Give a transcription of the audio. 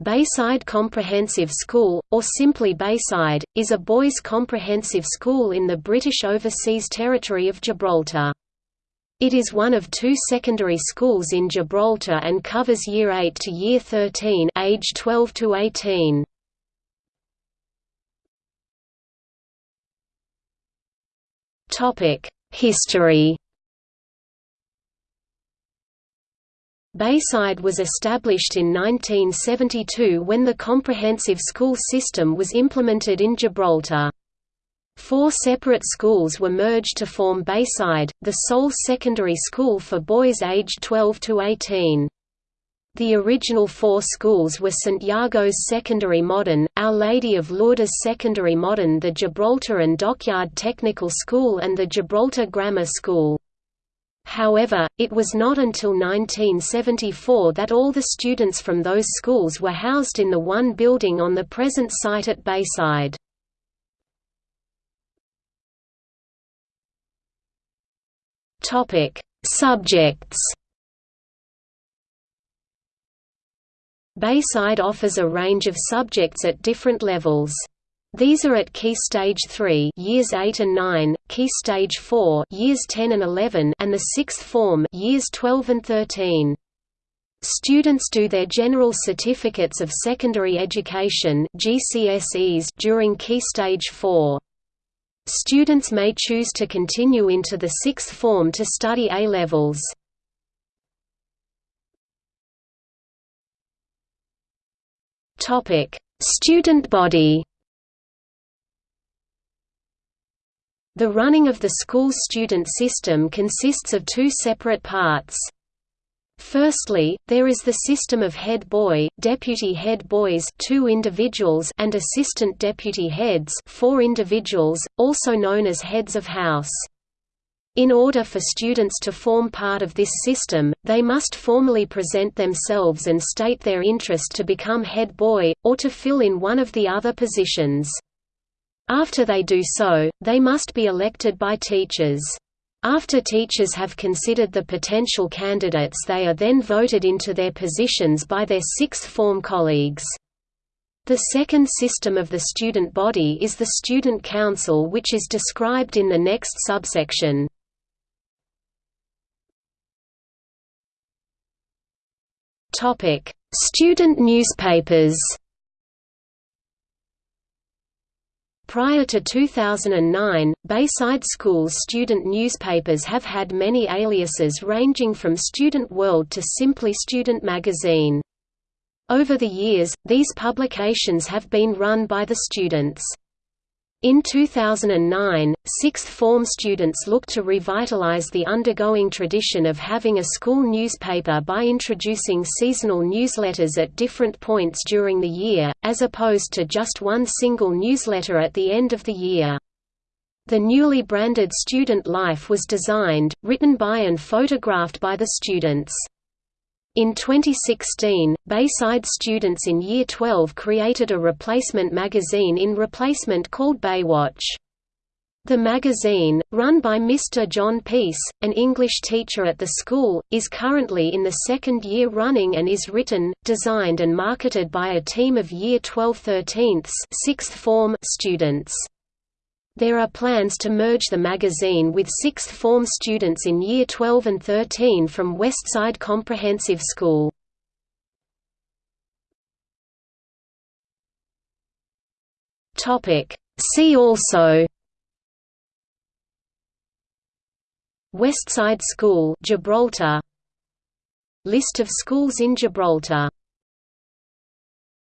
Bayside Comprehensive School, or simply Bayside, is a boys' comprehensive school in the British Overseas Territory of Gibraltar. It is one of two secondary schools in Gibraltar and covers Year 8 to Year 13 age 12 to 18. History Bayside was established in 1972 when the comprehensive school system was implemented in Gibraltar. Four separate schools were merged to form Bayside, the sole secondary school for boys aged 12 to 18. The original four schools were St Iago's Secondary Modern, Our Lady of Lourdes Secondary Modern the Gibraltar and Dockyard Technical School and the Gibraltar Grammar School. However, it was not until 1974 that all the students from those schools were housed in the one building on the present site at Bayside. Subjects Bayside offers a range of subjects at different levels. These are at Key Stage 3 years 8 and 9, Key Stage 4 years 10 and 11 and the 6th form years 12 and 13. Students do their General Certificates of Secondary Education GCSEs during Key Stage 4. Students may choose to continue into the sixth form to study A-levels. Student body The running of the school student system consists of two separate parts. Firstly, there is the system of head boy, deputy head boys two individuals and assistant deputy heads four individuals, also known as heads of house. In order for students to form part of this system, they must formally present themselves and state their interest to become head boy, or to fill in one of the other positions. After they do so, they must be elected by teachers. After teachers have considered the potential candidates they are then voted into their positions by their sixth form colleagues. The second system of the student body is the Student Council which is described in the next subsection. Student newspapers Prior to 2009, Bayside School's student newspapers have had many aliases ranging from Student World to simply Student Magazine. Over the years, these publications have been run by the students. In 2009, sixth form students looked to revitalize the undergoing tradition of having a school newspaper by introducing seasonal newsletters at different points during the year, as opposed to just one single newsletter at the end of the year. The newly branded Student Life was designed, written by and photographed by the students. In 2016, Bayside students in Year 12 created a replacement magazine in replacement called Baywatch. The magazine, run by Mr. John Peace, an English teacher at the school, is currently in the second year running and is written, designed and marketed by a team of Year 12 13ths sixth form students. There are plans to merge the magazine with sixth form students in Year 12 and 13 from Westside Comprehensive School. See also. Westside School Gibraltar. List of schools in Gibraltar